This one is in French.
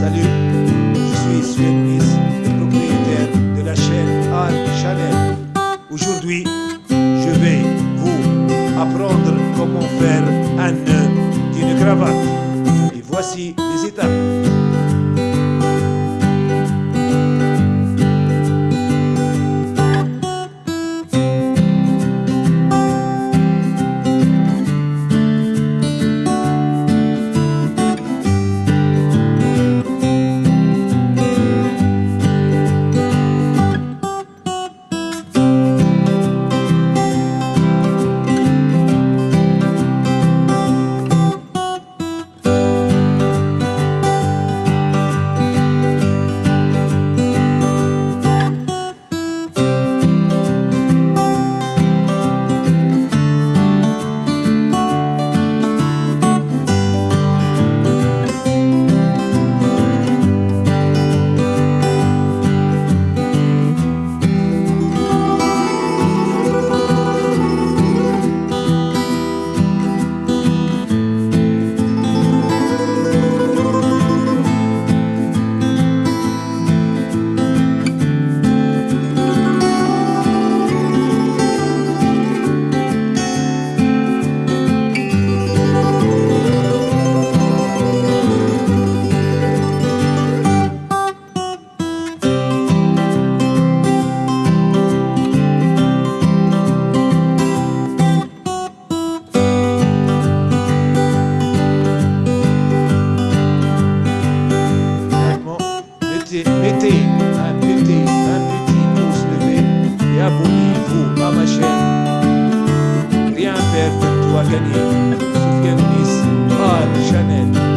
Salut, je suis Sven le propriétaire de la chaîne Al Chanel. Aujourd'hui, je vais vous apprendre comment faire un nœud d'une cravate. Et voici les étapes. mettez, mettez, imputez, un petit pouce levé et abonnez-vous à ma chaîne. Rien à perdre, tout gagner. Soufiane Nice, Chanel.